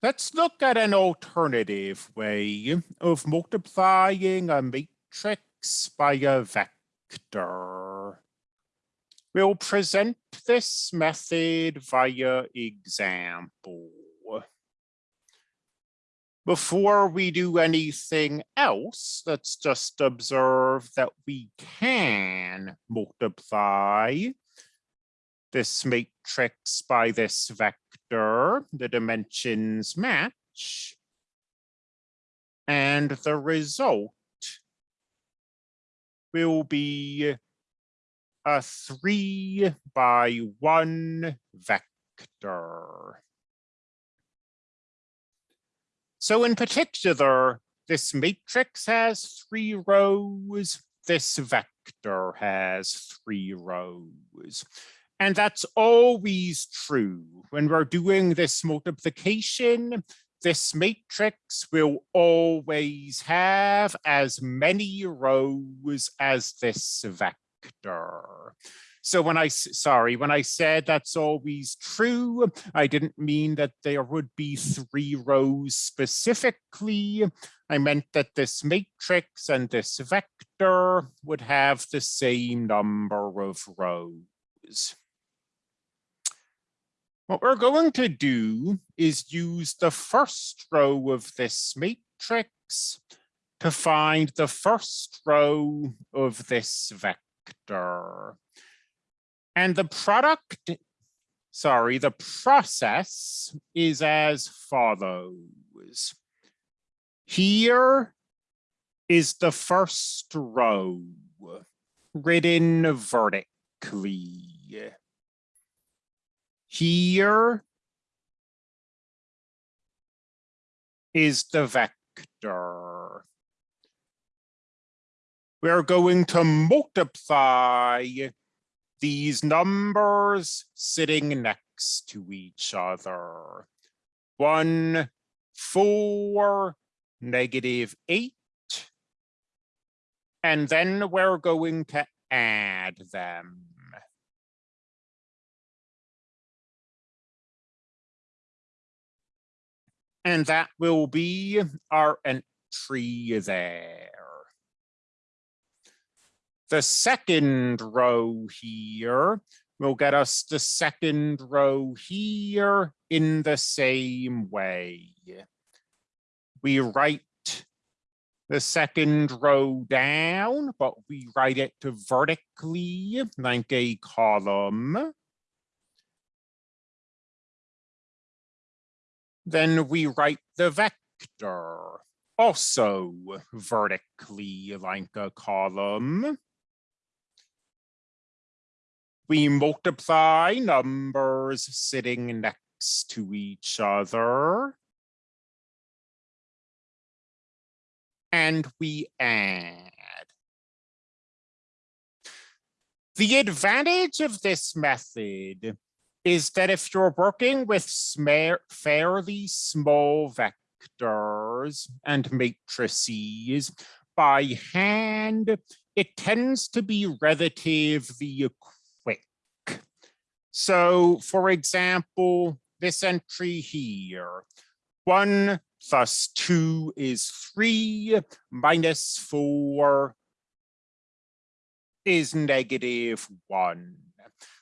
Let's look at an alternative way of multiplying a matrix by a vector. We'll present this method via example. Before we do anything else, let's just observe that we can multiply this matrix by this vector, the dimensions match, and the result will be a three by one vector. So in particular, this matrix has three rows, this vector has three rows. And that's always true. When we're doing this multiplication, this matrix will always have as many rows as this vector. So when I, sorry, when I said that's always true, I didn't mean that there would be three rows specifically. I meant that this matrix and this vector would have the same number of rows. What we're going to do is use the first row of this matrix to find the first row of this vector. And the product, sorry, the process is as follows. Here is the first row written vertically. Here is the vector. We're going to multiply these numbers sitting next to each other. One, four, negative eight. And then we're going to add them. And that will be our entry there. The second row here will get us the second row here in the same way. We write the second row down, but we write it vertically like a column. Then we write the vector, also vertically like a column. We multiply numbers sitting next to each other. And we add. The advantage of this method is that if you're working with fairly small vectors and matrices by hand, it tends to be relatively quick. So for example, this entry here, one plus two is three, minus four is negative one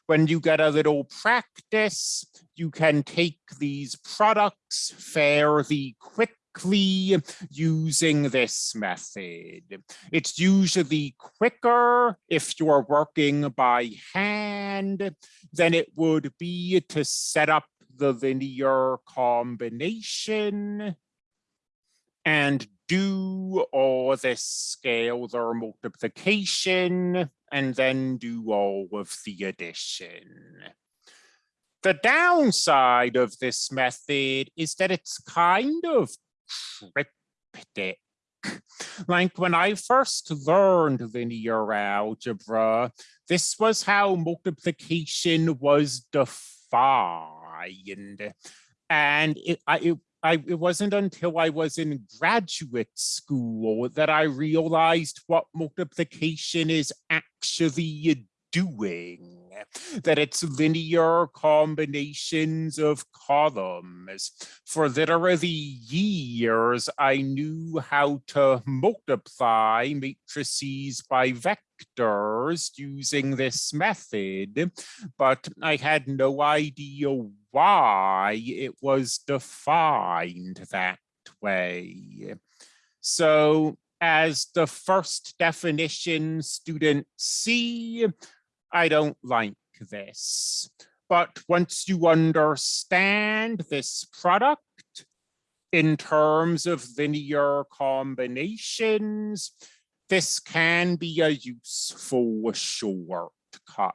when you get a little practice, you can take these products fairly quickly using this method. It's usually quicker if you're working by hand than it would be to set up the linear combination and do all this scalar multiplication and then do all of the addition. The downside of this method is that it's kind of cryptic. Like when I first learned linear algebra, this was how multiplication was defined. And it, it I, it wasn't until I was in graduate school that I realized what multiplication is actually doing that it's linear combinations of columns. For literally years, I knew how to multiply matrices by vectors using this method, but I had no idea why it was defined that way. So as the first definition students see, I don't like this. But once you understand this product in terms of linear combinations, this can be a useful shortcut.